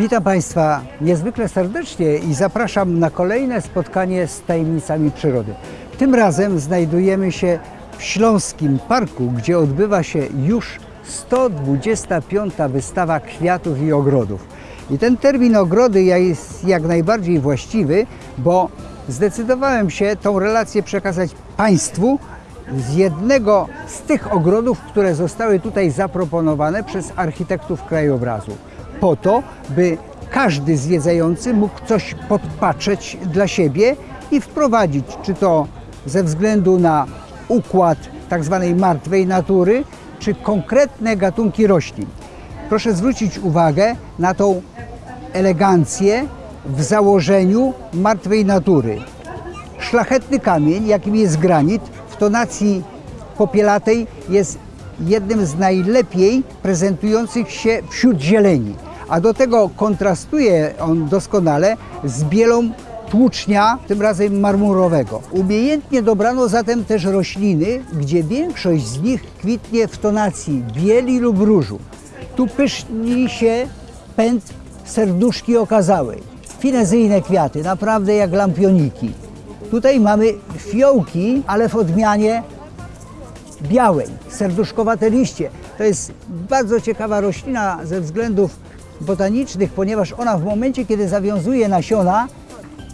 Witam Państwa niezwykle serdecznie i zapraszam na kolejne spotkanie z tajemnicami przyrody. Tym razem znajdujemy się w Śląskim Parku, gdzie odbywa się już 125. wystawa kwiatów i ogrodów. I ten termin ogrody jest jak najbardziej właściwy, bo zdecydowałem się tą relację przekazać Państwu z jednego z tych ogrodów, które zostały tutaj zaproponowane przez architektów krajobrazu. Po to, by każdy zwiedzający mógł coś podpatrzeć dla siebie i wprowadzić, czy to ze względu na układ tak zwanej martwej natury, czy konkretne gatunki roślin. Proszę zwrócić uwagę na tą elegancję w założeniu martwej natury. Szlachetny kamień, jakim jest granit, w tonacji popielatej jest jednym z najlepiej prezentujących się wśród zieleni. A do tego kontrastuje on doskonale z bielą tłucznia, tym razem marmurowego. Umiejętnie dobrano zatem też rośliny, gdzie większość z nich kwitnie w tonacji bieli lub różu. Tu pyszni się pęd serduszki okazałej. Finezyjne kwiaty, naprawdę jak lampioniki. Tutaj mamy fiołki, ale w odmianie białej, serduszkowate liście. To jest bardzo ciekawa roślina ze względów botanicznych, ponieważ ona w momencie, kiedy zawiązuje nasiona,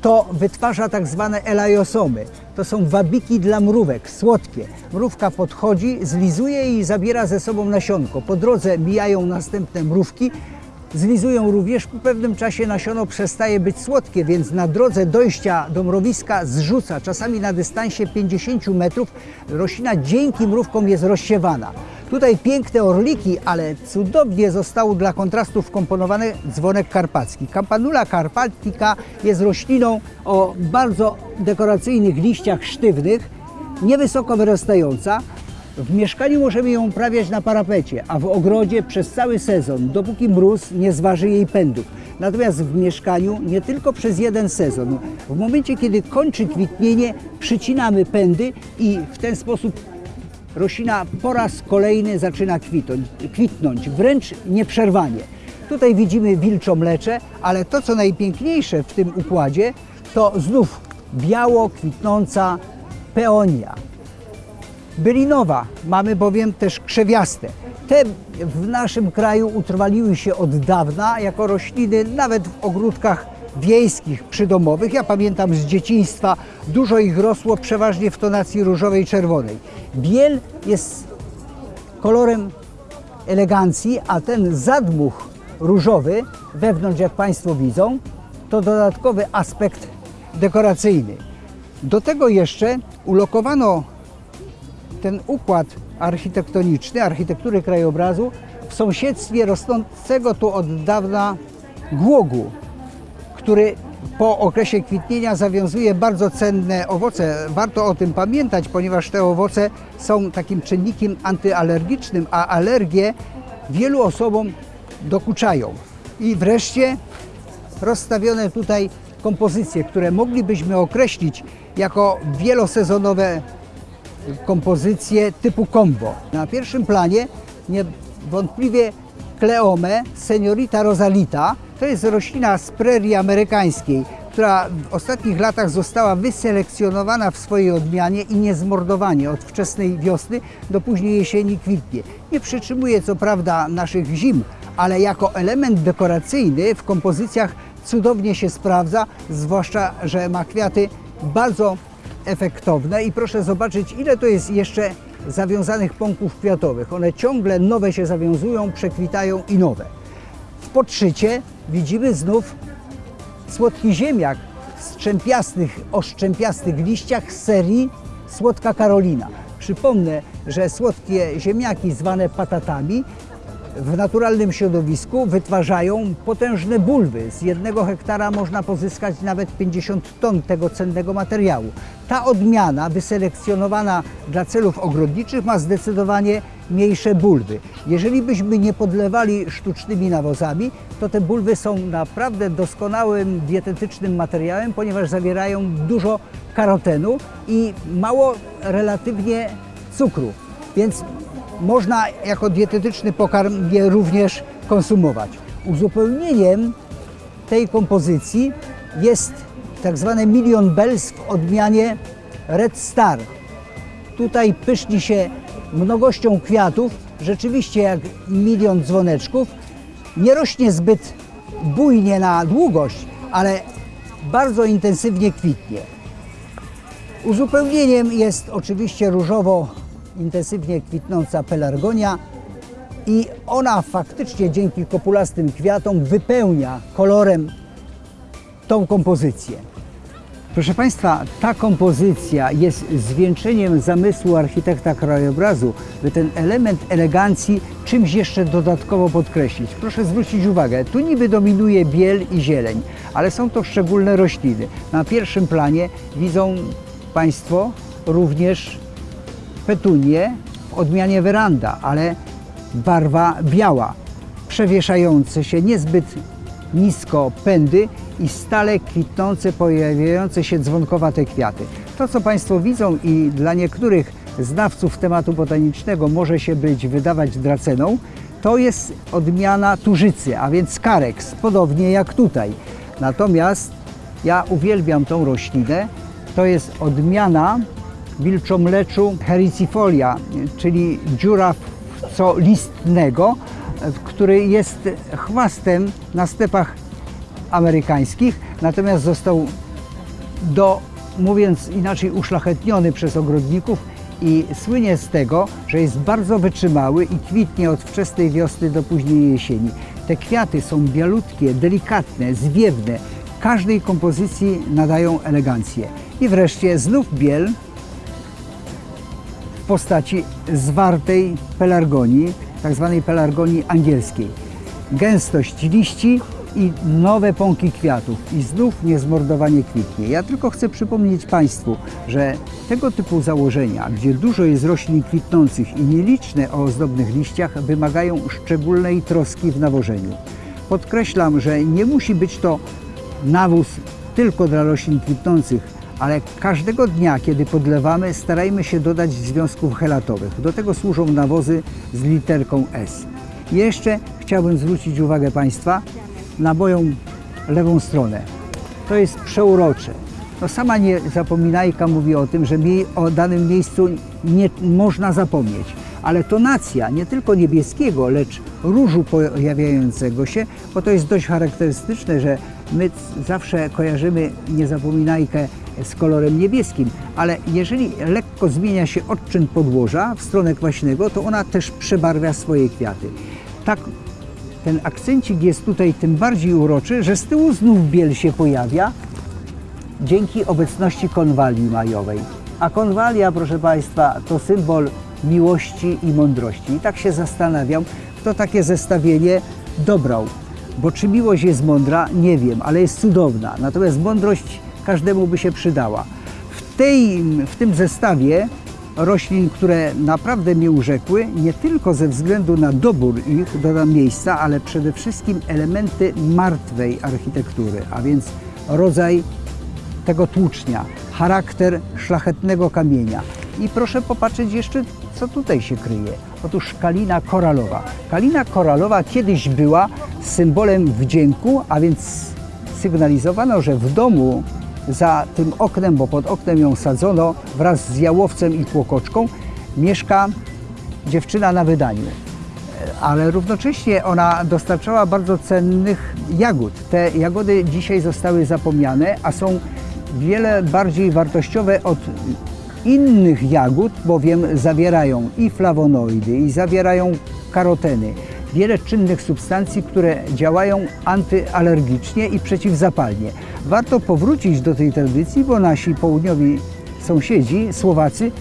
to wytwarza tak zwane elajosomy. To są wabiki dla mrówek, słodkie. Mrówka podchodzi, zlizuje i zabiera ze sobą nasionko. Po drodze mijają następne mrówki, zlizują również. Po pewnym czasie nasiono przestaje być słodkie, więc na drodze dojścia do mrowiska zrzuca, czasami na dystansie 50 metrów. Roślina dzięki mrówkom jest rozsiewana. Tutaj piękne orliki, ale cudownie został dla kontrastu wkomponowany dzwonek karpacki. Campanula carpatica jest rośliną o bardzo dekoracyjnych liściach sztywnych, niewysoko wyrastająca. W mieszkaniu możemy ją uprawiać na parapecie, a w ogrodzie przez cały sezon, dopóki mróz nie zważy jej pędów. Natomiast w mieszkaniu nie tylko przez jeden sezon. W momencie, kiedy kończy kwitnienie, przycinamy pędy i w ten sposób roślina po raz kolejny zaczyna kwitnąć, kwitnąć wręcz nieprzerwanie. Tutaj widzimy wilczą mlecze, ale to co najpiękniejsze w tym układzie to znów biało kwitnąca peonia. Bylinowa, mamy bowiem też krzewiaste. Te w naszym kraju utrwaliły się od dawna jako rośliny nawet w ogródkach wiejskich, przydomowych. Ja pamiętam z dzieciństwa, dużo ich rosło przeważnie w tonacji różowej, czerwonej. Biel jest kolorem elegancji, a ten zadmuch różowy wewnątrz, jak Państwo widzą, to dodatkowy aspekt dekoracyjny. Do tego jeszcze ulokowano ten układ architektoniczny, architektury krajobrazu w sąsiedztwie rosnącego tu od dawna głogu, który po okresie kwitnienia zawiązuje bardzo cenne owoce. Warto o tym pamiętać, ponieważ te owoce są takim czynnikiem antyalergicznym, a alergie wielu osobom dokuczają. I wreszcie rozstawione tutaj kompozycje, które moglibyśmy określić jako wielosezonowe kompozycje typu combo. Na pierwszym planie niewątpliwie Kleome seniorita rosalita. To jest roślina z prerii amerykańskiej, która w ostatnich latach została wyselekcjonowana w swojej odmianie i niezmordowanie od wczesnej wiosny do późnej jesieni kwitnie. Nie przytrzymuje co prawda naszych zim, ale jako element dekoracyjny w kompozycjach cudownie się sprawdza, zwłaszcza, że ma kwiaty bardzo efektowne i proszę zobaczyć, ile to jest jeszcze zawiązanych pąków kwiatowych. One ciągle nowe się zawiązują, przekwitają i nowe. W podszycie widzimy znów słodki ziemniak w strzępiastych, o szczępiastych liściach z serii Słodka Karolina. Przypomnę, że słodkie ziemniaki zwane patatami w naturalnym środowisku wytwarzają potężne bulwy. Z jednego hektara można pozyskać nawet 50 ton tego cennego materiału. Ta odmiana wyselekcjonowana dla celów ogrodniczych ma zdecydowanie mniejsze bulwy. Jeżeli byśmy nie podlewali sztucznymi nawozami, to te bulwy są naprawdę doskonałym dietetycznym materiałem, ponieważ zawierają dużo karotenu i mało relatywnie cukru. Więc można jako dietetyczny pokarm je również konsumować. Uzupełnieniem tej kompozycji jest tak zwane Million Bells w odmianie Red Star. Tutaj pyszni się mnogością kwiatów, rzeczywiście jak milion dzwoneczków. Nie rośnie zbyt bujnie na długość, ale bardzo intensywnie kwitnie. Uzupełnieniem jest oczywiście różowo intensywnie kwitnąca pelargonia i ona faktycznie dzięki kopulastym kwiatom wypełnia kolorem tą kompozycję. Proszę Państwa, ta kompozycja jest zwieńczeniem zamysłu architekta krajobrazu, by ten element elegancji czymś jeszcze dodatkowo podkreślić. Proszę zwrócić uwagę, tu niby dominuje biel i zieleń, ale są to szczególne rośliny. Na pierwszym planie widzą Państwo również petunie w odmianie weranda, ale barwa biała, przewieszające się niezbyt nisko pędy i stale kwitnące, pojawiające się dzwonkowate kwiaty. To, co Państwo widzą i dla niektórych znawców tematu botanicznego może się być wydawać draceną, to jest odmiana turzycy, a więc kareks, podobnie jak tutaj. Natomiast ja uwielbiam tą roślinę. To jest odmiana wilczomleczu hericifolia, czyli dziura co listnego, który jest chwastem na stepach amerykańskich, natomiast został do, mówiąc inaczej, uszlachetniony przez ogrodników i słynie z tego, że jest bardzo wytrzymały i kwitnie od wczesnej wiosny do późnej jesieni. Te kwiaty są bialutkie, delikatne, zwiewne. Każdej kompozycji nadają elegancję. I wreszcie znów biel postaci zwartej pelargonii, tak zwanej pelargonii angielskiej. Gęstość liści i nowe pąki kwiatów i znów niezmordowanie kwitnie. Ja tylko chcę przypomnieć Państwu, że tego typu założenia, gdzie dużo jest roślin kwitnących i nieliczne o ozdobnych liściach, wymagają szczególnej troski w nawożeniu. Podkreślam, że nie musi być to nawóz tylko dla roślin kwitnących, ale każdego dnia, kiedy podlewamy, starajmy się dodać związków helatowych. Do tego służą nawozy z literką S. Jeszcze chciałbym zwrócić uwagę Państwa na moją lewą stronę. To jest przeurocze. No sama nie zapominajka mówi o tym, że o danym miejscu nie można zapomnieć. Ale tonacja nie tylko niebieskiego, lecz różu pojawiającego się, bo to jest dość charakterystyczne, że my zawsze kojarzymy niezapominajkę z kolorem niebieskim, ale jeżeli lekko zmienia się odczyn podłoża w stronę kwaśnego, to ona też przebarwia swoje kwiaty. Tak ten akcencik jest tutaj tym bardziej uroczy, że z tyłu znów biel się pojawia dzięki obecności konwalii majowej. A konwalia, proszę Państwa, to symbol miłości i mądrości. I tak się zastanawiam, kto takie zestawienie dobrał. Bo czy miłość jest mądra? Nie wiem, ale jest cudowna. Natomiast mądrość każdemu by się przydała. W, tej, w tym zestawie roślin, które naprawdę mnie urzekły, nie tylko ze względu na dobór ich do miejsca, ale przede wszystkim elementy martwej architektury, a więc rodzaj tego tłucznia, charakter szlachetnego kamienia. I proszę popatrzeć jeszcze, co tutaj się kryje. Otóż kalina koralowa. Kalina koralowa kiedyś była symbolem wdzięku, a więc sygnalizowano, że w domu za tym oknem, bo pod oknem ją sadzono wraz z jałowcem i kłokoczką, mieszka dziewczyna na wydaniu. Ale równocześnie ona dostarczała bardzo cennych jagód. Te jagody dzisiaj zostały zapomniane, a są wiele bardziej wartościowe od innych jagód, bowiem zawierają i flawonoidy, i zawierają karoteny, wiele czynnych substancji, które działają antyalergicznie i przeciwzapalnie. Warto powrócić do tej tradycji, bo nasi południowi sąsiedzi, Słowacy,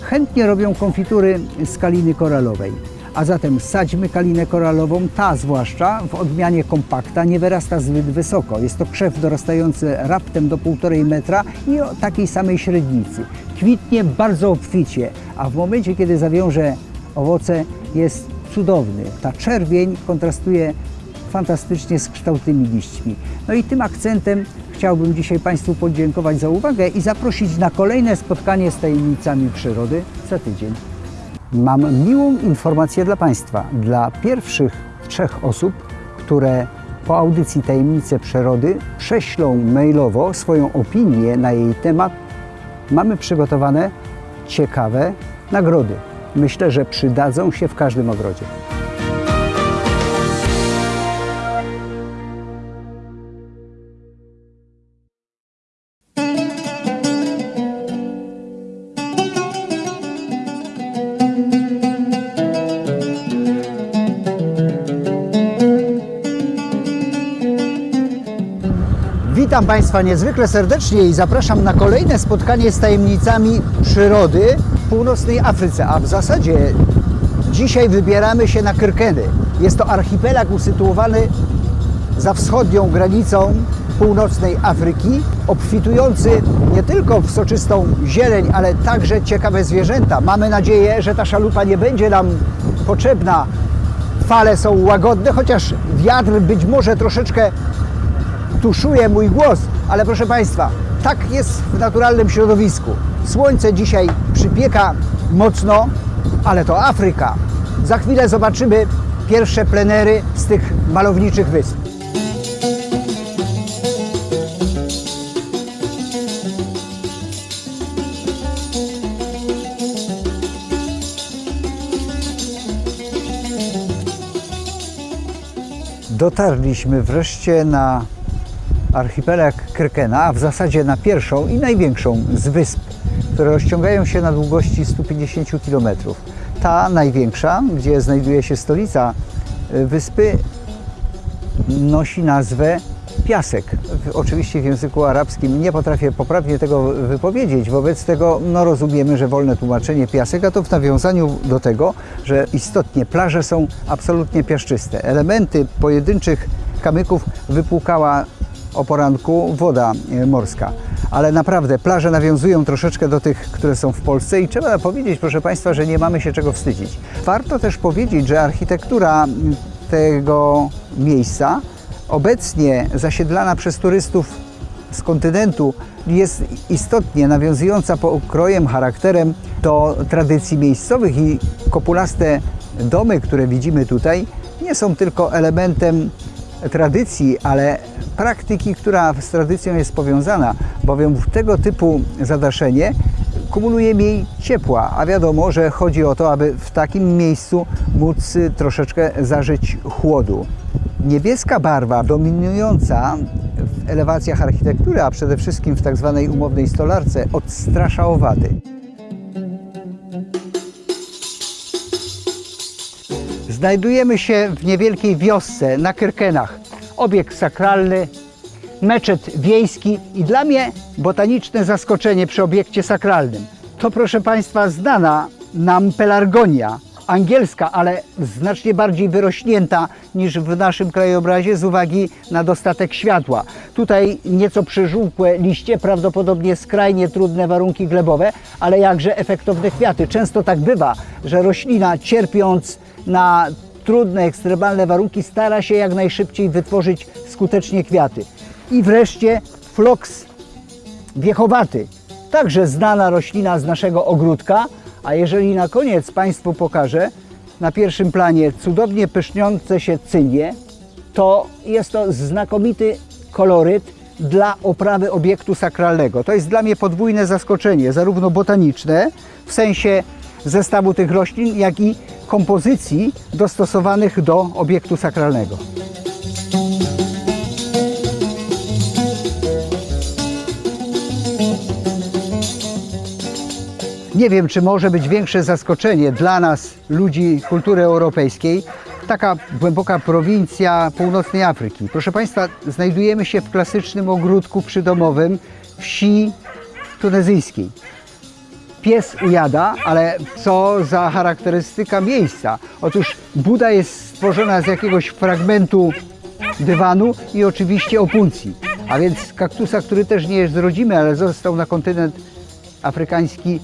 chętnie robią konfitury z kaliny koralowej. A zatem sadźmy kalinę koralową, ta zwłaszcza w odmianie kompakta nie wyrasta zbyt wysoko. Jest to krzew dorastający raptem do 1,5 metra i o takiej samej średnicy. Kwitnie bardzo obficie, a w momencie, kiedy zawiąże owoce jest cudowny. Ta czerwień kontrastuje fantastycznie z kształtnymi liśćmi. No i tym akcentem chciałbym dzisiaj Państwu podziękować za uwagę i zaprosić na kolejne spotkanie z tajemnicami przyrody za tydzień. Mam miłą informację dla Państwa. Dla pierwszych trzech osób, które po audycji Tajemnice Przyrody prześlą mailowo swoją opinię na jej temat. Mamy przygotowane ciekawe nagrody. Myślę, że przydadzą się w każdym ogrodzie. Witam Państwa niezwykle serdecznie i zapraszam na kolejne spotkanie z tajemnicami przyrody północnej Afryce, a w zasadzie dzisiaj wybieramy się na Kyrkeny. Jest to archipelag usytuowany za wschodnią granicą północnej Afryki, obfitujący nie tylko w soczystą zieleń, ale także ciekawe zwierzęta. Mamy nadzieję, że ta szalupa nie będzie nam potrzebna. Fale są łagodne, chociaż wiatr być może troszeczkę tuszuje mój głos, ale proszę Państwa, tak jest w naturalnym środowisku. Słońce dzisiaj przypieka mocno, ale to Afryka. Za chwilę zobaczymy pierwsze plenery z tych malowniczych wysp. Dotarliśmy wreszcie na archipelag Krykena, a w zasadzie na pierwszą i największą z wysp, które rozciągają się na długości 150 km. Ta największa, gdzie znajduje się stolica y, wyspy, nosi nazwę Piasek. Oczywiście w języku arabskim nie potrafię poprawnie tego wypowiedzieć, wobec tego no, rozumiemy, że wolne tłumaczenie piasek, a to w nawiązaniu do tego, że istotnie plaże są absolutnie piaszczyste. Elementy pojedynczych kamyków wypłukała o poranku woda e, morska. Ale naprawdę plaże nawiązują troszeczkę do tych, które są w Polsce i trzeba powiedzieć, proszę Państwa, że nie mamy się czego wstydzić. Warto też powiedzieć, że architektura m, tego miejsca obecnie zasiedlana przez turystów z kontynentu jest istotnie nawiązująca pokrojem, charakterem do tradycji miejscowych i kopulaste domy, które widzimy tutaj, nie są tylko elementem tradycji, ale praktyki, która z tradycją jest powiązana, bowiem tego typu zadaszenie kumuluje mniej ciepła, a wiadomo, że chodzi o to, aby w takim miejscu móc troszeczkę zażyć chłodu. Niebieska barwa dominująca w elewacjach architektury, a przede wszystkim w tak zwanej umownej stolarce, odstrasza owady. Znajdujemy się w niewielkiej wiosce na Kyrkenach. Obiekt sakralny, meczet wiejski i dla mnie botaniczne zaskoczenie przy obiekcie sakralnym. To proszę Państwa znana nam pelargonia, angielska, ale znacznie bardziej wyrośnięta niż w naszym krajobrazie z uwagi na dostatek światła. Tutaj nieco przeżółkłe liście, prawdopodobnie skrajnie trudne warunki glebowe, ale jakże efektowne kwiaty. Często tak bywa, że roślina cierpiąc na trudne, ekstremalne warunki stara się jak najszybciej wytworzyć skutecznie kwiaty. I wreszcie floks wiechowaty, także znana roślina z naszego ogródka, a jeżeli na koniec Państwu pokażę na pierwszym planie cudownie pyszniące się cynie, to jest to znakomity koloryt dla oprawy obiektu sakralnego. To jest dla mnie podwójne zaskoczenie, zarówno botaniczne, w sensie zestawu tych roślin, jak i kompozycji dostosowanych do obiektu sakralnego. Nie wiem, czy może być większe zaskoczenie dla nas, ludzi kultury europejskiej, taka głęboka prowincja północnej Afryki. Proszę Państwa, znajdujemy się w klasycznym ogródku przydomowym wsi tunezyjskiej. Pies ujada, ale co za charakterystyka miejsca? Otóż Buda jest stworzona z jakiegoś fragmentu dywanu i oczywiście opuncji, a więc kaktusa, który też nie jest rodzimy, ale został na kontynent afrykański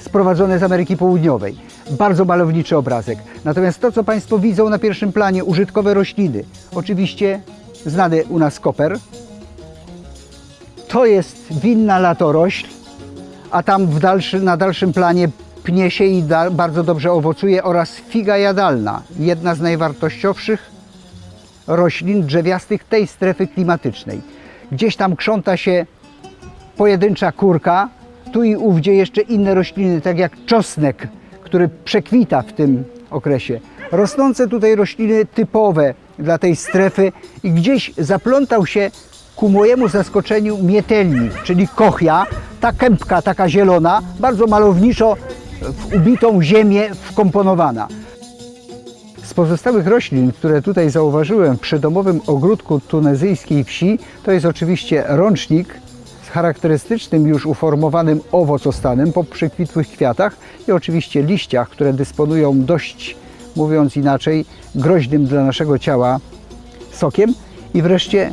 sprowadzone z Ameryki Południowej. Bardzo malowniczy obrazek. Natomiast to, co Państwo widzą na pierwszym planie, użytkowe rośliny, oczywiście znany u nas koper, to jest winna latorośl, a tam dalszy, na dalszym planie pnie się i da, bardzo dobrze owocuje oraz figa jadalna, jedna z najwartościowszych roślin drzewiastych tej strefy klimatycznej. Gdzieś tam krząta się pojedyncza kurka, tu i ówdzie jeszcze inne rośliny, tak jak czosnek, który przekwita w tym okresie. Rosnące tutaj rośliny typowe dla tej strefy i gdzieś zaplątał się ku mojemu zaskoczeniu mietelnik, czyli kochia, ta kępka taka zielona, bardzo malowniczo w ubitą ziemię wkomponowana. Z pozostałych roślin, które tutaj zauważyłem w przydomowym ogródku tunezyjskiej wsi, to jest oczywiście rącznik z charakterystycznym już uformowanym owocostanem po przekwitłych kwiatach i oczywiście liściach, które dysponują dość, mówiąc inaczej, groźnym dla naszego ciała sokiem i wreszcie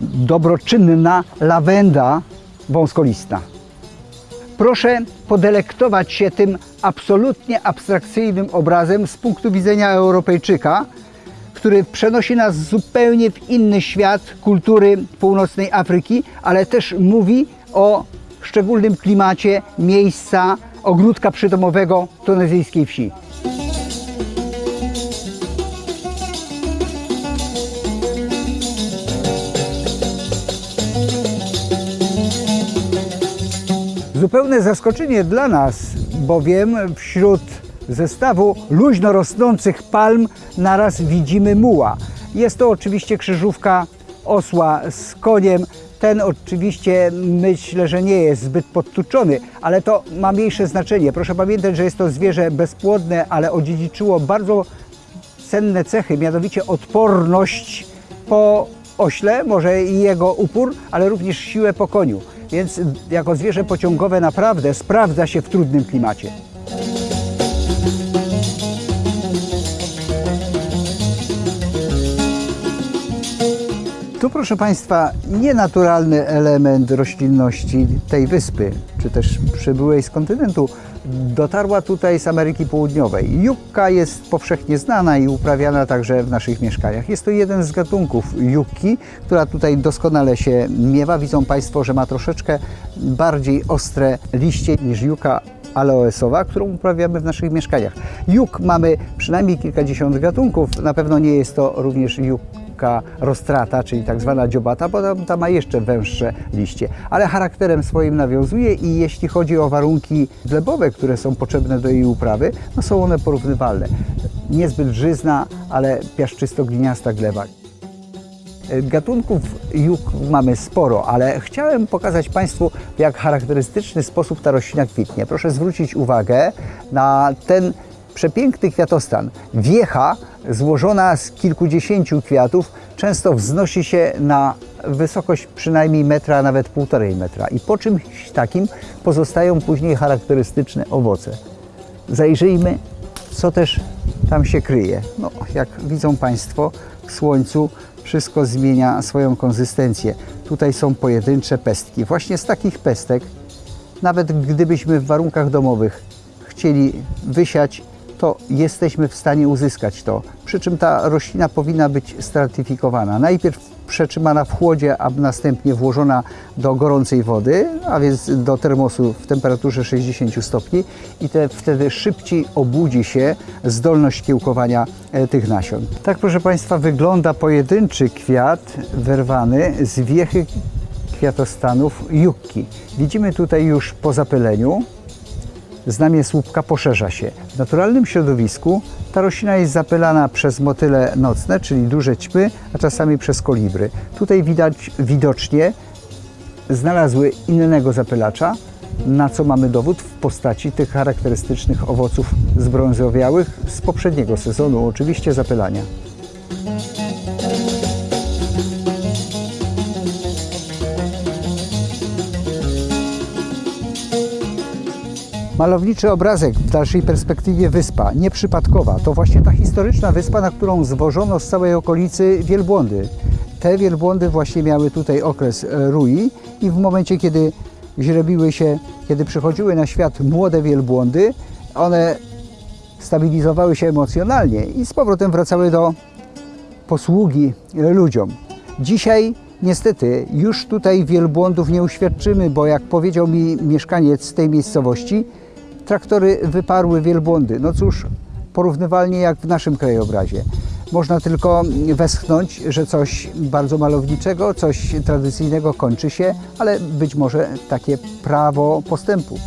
dobroczynna lawenda wąskolistna. Proszę podelektować się tym absolutnie abstrakcyjnym obrazem z punktu widzenia Europejczyka, który przenosi nas zupełnie w inny świat kultury północnej Afryki, ale też mówi o szczególnym klimacie miejsca ogródka przydomowego tunezyjskiej wsi. Zupełne zaskoczenie dla nas, bowiem wśród zestawu luźno rosnących palm naraz widzimy muła. Jest to oczywiście krzyżówka osła z koniem. Ten oczywiście myślę, że nie jest zbyt podtuczony, ale to ma mniejsze znaczenie. Proszę pamiętać, że jest to zwierzę bezpłodne, ale odziedziczyło bardzo cenne cechy, mianowicie odporność po ośle, może i jego upór, ale również siłę po koniu. Więc jako zwierzę pociągowe naprawdę sprawdza się w trudnym klimacie. Tu, proszę Państwa, nienaturalny element roślinności tej wyspy, czy też przybyłej z kontynentu, dotarła tutaj z Ameryki Południowej. Jukka jest powszechnie znana i uprawiana także w naszych mieszkaniach. Jest to jeden z gatunków jukki, która tutaj doskonale się miewa. Widzą Państwo, że ma troszeczkę bardziej ostre liście niż juka aloesowa, którą uprawiamy w naszych mieszkaniach. Juk mamy przynajmniej kilkadziesiąt gatunków. Na pewno nie jest to również rostrata, czyli tak zwana dziobata, bo tam, ta ma jeszcze węższe liście. Ale charakterem swoim nawiązuje i jeśli chodzi o warunki glebowe, które są potrzebne do jej uprawy, no są one porównywalne. Niezbyt żyzna, ale piaszczysto-gliniasta gleba. Gatunków juk mamy sporo, ale chciałem pokazać Państwu, w jak charakterystyczny sposób ta roślina kwitnie. Proszę zwrócić uwagę na ten przepiękny kwiatostan. Wiecha złożona z kilkudziesięciu kwiatów często wznosi się na wysokość przynajmniej metra, nawet półtorej metra. I po czymś takim pozostają później charakterystyczne owoce. Zajrzyjmy, co też tam się kryje. No, jak widzą Państwo, w słońcu wszystko zmienia swoją konsystencję. Tutaj są pojedyncze pestki. Właśnie z takich pestek, nawet gdybyśmy w warunkach domowych chcieli wysiać, to jesteśmy w stanie uzyskać to. Przy czym ta roślina powinna być stratyfikowana. Najpierw przetrzymana w chłodzie, a następnie włożona do gorącej wody, a więc do termosu w temperaturze 60 stopni i te, wtedy szybciej obudzi się zdolność kiełkowania e, tych nasion. Tak proszę Państwa wygląda pojedynczy kwiat wyrwany z wiechy kwiatostanów jukki. Widzimy tutaj już po zapyleniu znamie słupka poszerza się. W naturalnym środowisku ta roślina jest zapylana przez motyle nocne, czyli duże ćmy, a czasami przez kolibry. Tutaj widać widocznie znalazły innego zapylacza, na co mamy dowód w postaci tych charakterystycznych owoców zbrązowiałych z poprzedniego sezonu, oczywiście zapylania. Malowniczy obrazek w dalszej perspektywie wyspa, nieprzypadkowa. To właśnie ta historyczna wyspa, na którą zwożono z całej okolicy wielbłądy. Te wielbłądy właśnie miały tutaj okres e, rui i w momencie, kiedy źrebiły się, kiedy przychodziły na świat młode wielbłądy, one stabilizowały się emocjonalnie i z powrotem wracały do posługi ludziom. Dzisiaj niestety już tutaj wielbłądów nie uświadczymy, bo jak powiedział mi mieszkaniec tej miejscowości, traktory wyparły wielbłądy. No cóż, porównywalnie jak w naszym krajobrazie. Można tylko westchnąć, że coś bardzo malowniczego, coś tradycyjnego kończy się, ale być może takie prawo postępu.